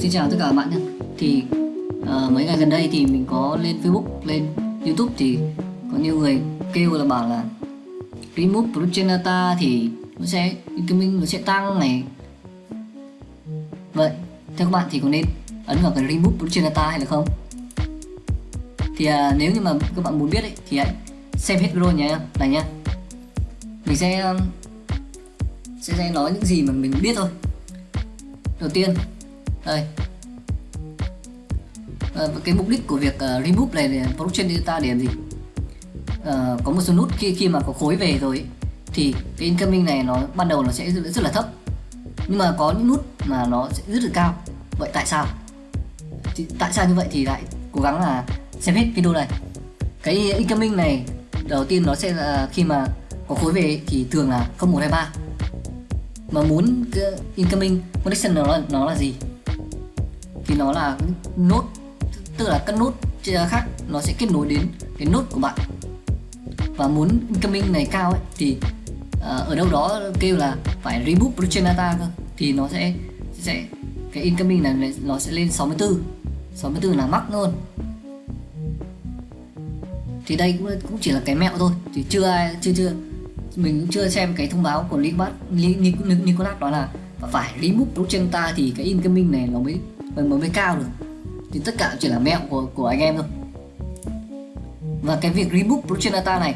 Xin chào tất cả các bạn nhé. Thì uh, mấy ngày gần đây thì mình có lên Facebook, lên Youtube thì có nhiều người kêu là bảo là Remove Production thì nó sẽ incoming nó sẽ tăng này. Vậy theo các bạn thì có nên ấn vào cái Remove Production hay là không? Thì uh, nếu như mà các bạn muốn biết ấy, thì hãy xem hết video nhé này nhá. Mình sẽ sẽ, sẽ nói những gì mà mình biết thôi. Đầu tiên đây. À, cái mục đích của việc ờ, uh, remove này là blockchain data để làm gì? À, có một số nút khi khi mà có khối về rồi ấy, thì cái incoming này nó ban đầu nó sẽ rất, rất là thấp. Nhưng mà có những nút mà nó sẽ rất là cao. Vậy tại sao? Thì, tại sao như vậy thì lại cố gắng là xem hết video này. Cái incoming này đầu tiên nó sẽ là khi mà có khối về thì thường là 0123 mà muốn cái incoming connection nó là, nó là gì? Thì nó là nốt tức là các nốt khác nó sẽ kết nối đến cái nốt của bạn. Và muốn incoming này cao ấy, thì uh, ở đâu đó kêu là phải reboot blockchain data cơ thì nó sẽ sẽ cái incoming này nó sẽ lên 64 64 là mắc luôn. Thì đây cũng cũng chỉ là cái mẹo thôi thì chưa ai chưa chưa mình cũng chưa xem cái thông báo của Nicolas Nicolas đó là phải remove blockchain ta thì cái incoming này nó mới mới mới cao được thì tất cả chỉ là mẹo của của anh em thôi. Và cái việc reboot blockchain data này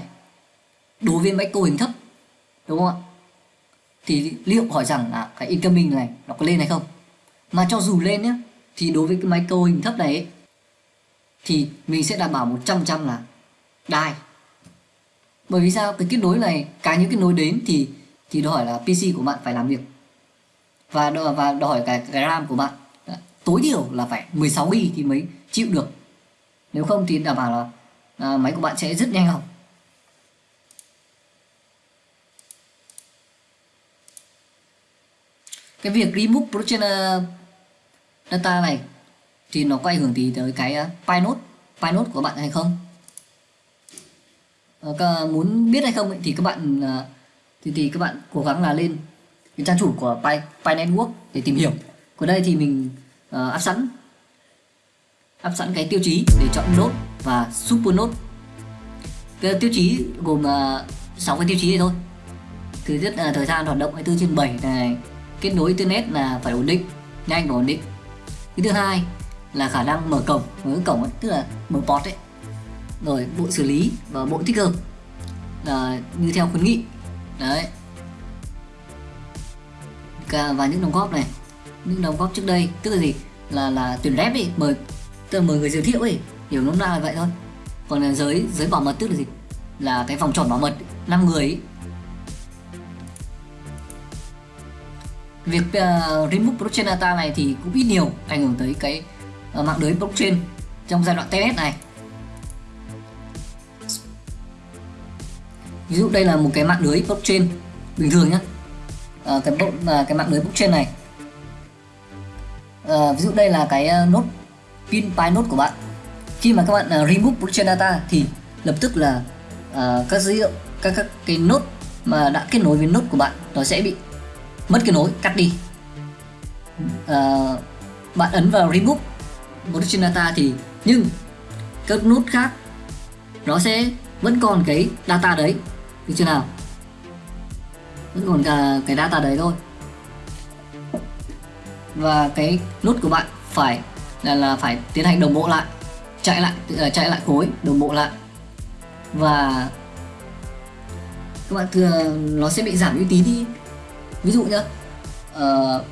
đối với máy cấu hình thấp đúng không ạ? Thì liệu hỏi rằng là cái incoming này nó có lên hay không? Mà cho dù lên nhé thì đối với cái máy cấu hình thấp này ấy, thì mình sẽ đảm bảo 100% là đai. Bởi vì sao? Cái kết nối này cái những cái nối đến thì thì đòi hỏi là PC của bạn phải làm việc. Và đòi, và đòi hỏi cái, cái RAM của bạn tối thiểu là phải 16 GB thì mới chịu được. Nếu không thì đảm bảo là à, máy của bạn sẽ rất nhanh hỏng cái việc remove blockchain ờ, data này thì nó có ảnh hưởng gì tới cái ờ, uh, Pinode Pinode của bạn hay không? À, muốn biết hay không ấy, thì các bạn thì, thì các bạn cố gắng là lên cái trang chủ của Pi, Pi Network để tìm hiểu. Ở đây thì mình Ờ, uh, áp sẵn. Áp sẵn cái tiêu chí để chọn nốt và super nốt. cái tiêu chí gồm ờ, uh, 6 cái tiêu chí này thôi. Thứ nhất là thời gian hoạt động 24 trên 7 này. Kết nối internet là phải ổn định nhanh và ổn định. Cái thứ hai là khả năng mở cổng. Mở cổng ấy, tức là mở port ấy. Rồi bộ xử lý và bộ tích hợp. Là như theo khuyến nghị. Đấy. Và những đóng góp này những đóng góp trước đây. Tức là gì? Là là tuyển rep ấy mời tức là mời người giới thiệu ấy hiểu nôm na là vậy thôi. Còn là giới giới bảo mật tức là gì? Là cái vòng tròn bảo mật 5 người ấy. việc uh, remove blockchain data này thì cũng ít nhiều ảnh hưởng tới cái uh, mạng lưới blockchain trong giai đoạn test này. Ví dụ đây là một cái mạng lưới blockchain bình thường nhé à, cái uh, cái mạng lưới blockchain này à, ví dụ đây là cái ờ, nốt pin pi nốt của bạn. Khi mà các bạn uh, remove blockchain data thì lập tức là uh, các dữ liệu các các cái nốt mà đã kết nối với nốt của bạn nó sẽ bị mất kết nối cắt đi. Uh, bạn ấn vào remove blockchain data thì nhưng các nốt khác nó sẽ vẫn còn cái data đấy. Được chưa nào? Vẫn còn cả cái data đấy thôi và cái nút của bạn phải là là phải tiến hành đồng bộ lại chạy lại uh, chạy lại khối đồng bộ lại. Và các bạn thường nó sẽ bị giảm uy tín đi. Ví dụ nhá uh,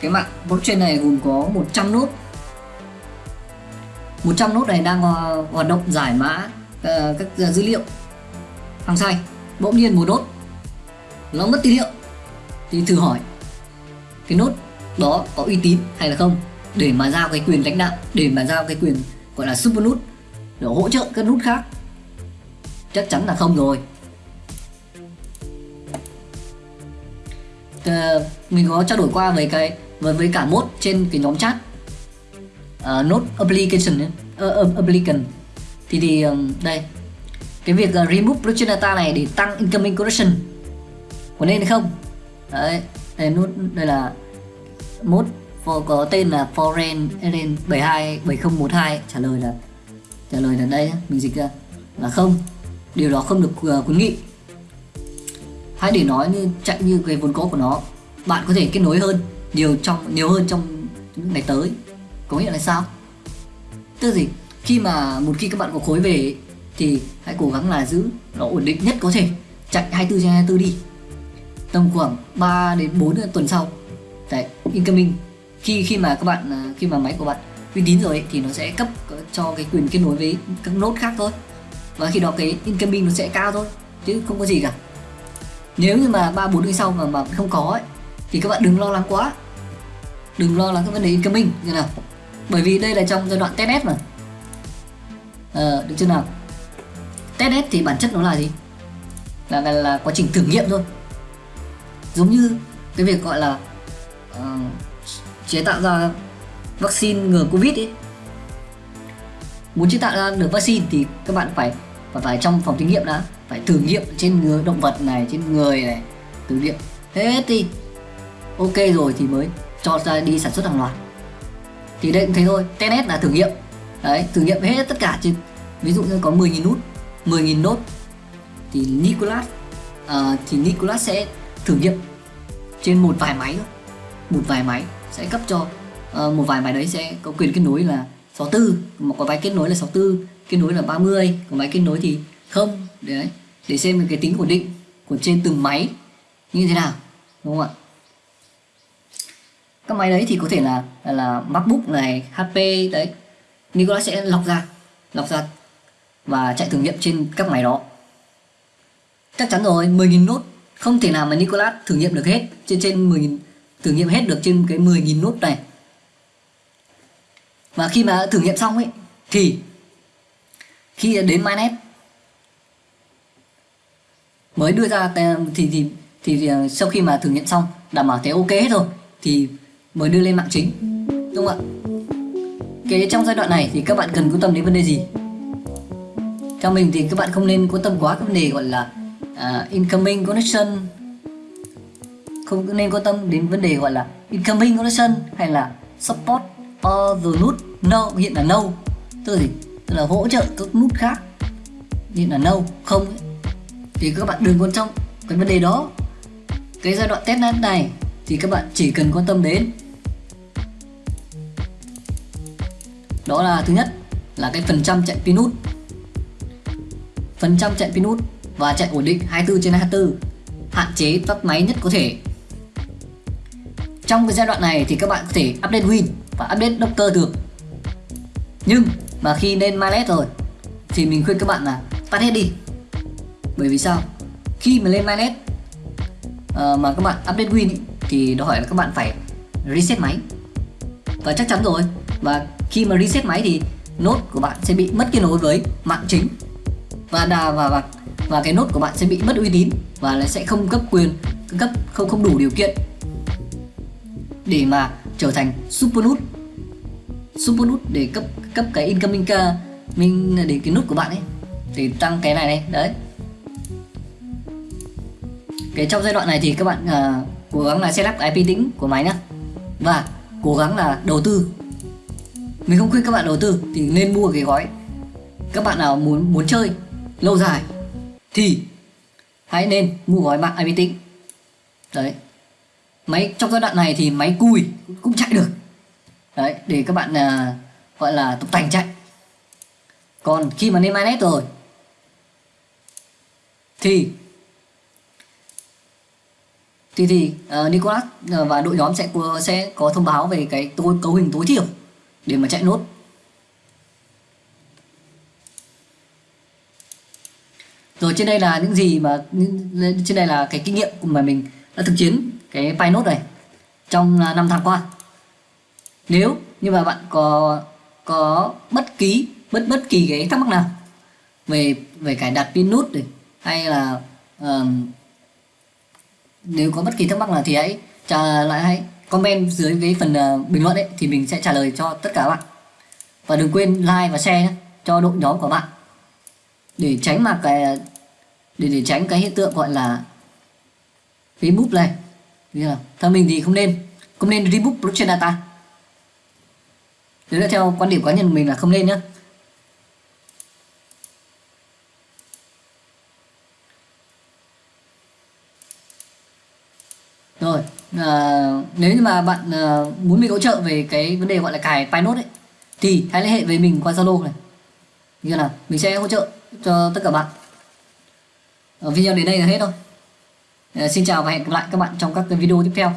cái mạng blockchain này gồm có 100 nốt. 100 nốt này đang hoạt động giải mã uh, các ờ, dữ liệu. Hàng sai bỗng nhiên một nốt nó mất tín hiệu. Thì thử hỏi cái nốt đó có uy tín hay là không để mà giao cái quyền lãnh đạo để mà giao cái quyền gọi là super nút để hỗ trợ các nút khác chắc chắn là không rồi. À, mình có trao đổi qua với cái với với cả mốt trên cái nhóm chat. Ờ, uh, node application uh, ờ, application thì thì um, đây cái việc uh, remove blockchain data này để tăng incoming correction có nên hay không? Đấy đây nút đây là mốt có tên là foreign Alien 72 7012 trả lời là trả lời là đây mình dịch ra. Là không điều đó không được uh, khuyến nghị. Hãy để nói như chạy như cái vốn có của nó bạn có thể kết nối hơn nhiều trong nhiều hơn trong những ngày tới. Có nghĩa là sao? Tức gì? Khi mà một khi các bạn có khối về thì hãy cố gắng là giữ nó ổn định nhất có thể. Chạy 24 trên 24 đi. Tầm khoảng 3 đến 4 tuần sau phải incoming. Khi khi mà các bạn à, khi mà máy của bạn uy tín rồi ấy, thì nó sẽ cấp cho cái quyền kết nối với các nốt khác thôi. Và khi đó cái incoming nó sẽ cao thôi chứ không có gì cả. Nếu như mà ba bốn ngày sau mà mà không có ấy, thì các bạn đừng lo lắng quá. Đừng lo lắng cái vấn đề incoming như nào. Bởi vì đây là trong giai đoạn test mà. Ờ, được chưa nào? Test thì bản chất nó là gì? Là, là là quá trình thử nghiệm thôi. Giống như cái việc gọi là uh, chế tạo ra vaccine ngừa covid ấy. Muốn chế tạo ra được vaccine thì các bạn phải phải phải trong phòng thí nghiệm đã phải thử nghiệm trên người động vật này trên người này thử nghiệm. Hết đi ok rồi thì mới cho ra đi sản xuất hàng loạt. Thì đây cũng thế thôi tenet là thử nghiệm. Đấy thử nghiệm hết tất cả trên ví dụ như có 10.000 nút 10.000 nốt thì Nicolas uh, thì Nicolas sẽ thử nghiệm trên một vài máy thôi một vài máy sẽ cấp cho. Uh, một vài máy đấy sẽ có quyền kết nối là 64 mà có máy kết nối là 64 kết nối là 30 có máy kết nối thì không. Đấy. Để xem cái tính ổn định của trên từng máy như thế nào. Đúng không ạ? Các máy đấy thì có thể là là, là MacBook này HP đấy. Nicolas sẽ lọc ra lọc ra và chạy thử nghiệm trên các máy đó. Chắc chắn rồi 10.000 nốt. Không thể nào mà Nicolas thử nghiệm được hết trên trên 10.000 thử nghiệm hết được trên cái 10.000 nốt này. Và khi mà thử nghiệm xong ấy thì khi đến mainnet mới đưa ra thì thì thì, thì à, sau khi mà thử nghiệm xong đảm bảo thấy ok hết rồi thì mới đưa lên mạng chính. Đúng không ạ? Cái trong giai đoạn này thì các bạn cần quan tâm đến vấn đề gì? Theo mình thì các bạn không nên quan tâm quá các vấn đề gọi là uh, incoming connection không nên quan tâm đến vấn đề gọi là incoming connection hay là support or the nút no, hiện là no. Tức là gì? Tức là hỗ trợ các nút khác. Hiện là no, không. Ấy. thì các bạn đừng quan trọng cái vấn đề đó. Cái giai đoạn test này thì các bạn chỉ cần quan tâm đến. Đó là thứ nhất, là cái phần trăm chạy pin nút. Phần trăm chạy pin nút và chạy ổn định 24 trên 24 hạn chế tắt máy nhất có thể trong cái giai đoạn này thì các bạn có thể update Win và update Docker được. Nhưng mà khi lên Malet rồi thì mình khuyên các bạn là tắt hết đi. Bởi vì sao? Khi mà lên Malet uh, ờ, mà các bạn update Win ý, thì đòi hỏi là các bạn phải reset máy. Và chắc chắn rồi và khi mà reset máy thì nốt của bạn sẽ bị mất kết nối với mạng chính. Và đà và và và cái nốt của bạn sẽ bị mất uy tín và nó sẽ không cấp quyền cấp không không đủ điều kiện để mà trở thành super nút super nút để cấp cấp cái incoming ca mình để cái nút của bạn ấy để tăng cái này này đấy. Cái trong giai đoạn này thì các bạn uh, cố gắng là setup IP tính của máy nhá. Và cố gắng là đầu tư. Mình không khuyên các bạn đầu tư thì nên mua cái gói. Các bạn nào muốn muốn chơi lâu dài thì hãy nên mua gói mạng IP tính. Đấy máy trong giai đoạn này thì máy cùi cũng chạy được. Đấy để các bạn uh, gọi là tục tành chạy. Còn khi mà lên mainnet rồi thì thì thì uh, Nicolas à, và đội nhóm sẽ sẽ có thông báo về cái tối cấu hình tối thiểu để mà chạy nốt. Rồi trên đây là những gì mà trên đây là cái kinh nghiệm mà mình đã thực chiến cái Pinode này trong à, năm tháng qua. Nếu như mà bạn có có bất kỳ bất bất kỳ cái thắc mắc nào về về cài đặt pin nút này hay là uh, nếu có bất kỳ thắc mắc nào thì hãy trả lại hãy comment dưới cái phần uh, bình luận ấy thì mình sẽ trả lời cho tất cả các bạn. Và đừng quên like và share nhé, cho đội nhóm của bạn. Để tránh mà cái để để tránh cái hiện tượng gọi là Facebook này. Theo mình thì không nên. Không nên reboot blockchain data. Đấy là theo quan điểm cá nhân của mình là không nên nhá. Rồi à, nếu như mà bạn à, muốn mình hỗ trợ về cái vấn đề gọi là cài Pinode ấy thì hãy liên hệ với mình qua Zalo này. Như là mình sẽ hỗ trợ cho tất cả bạn. Ở video đến đây là hết thôi. Ờ, xin chào và hẹn gặp lại các bạn trong các video tiếp theo.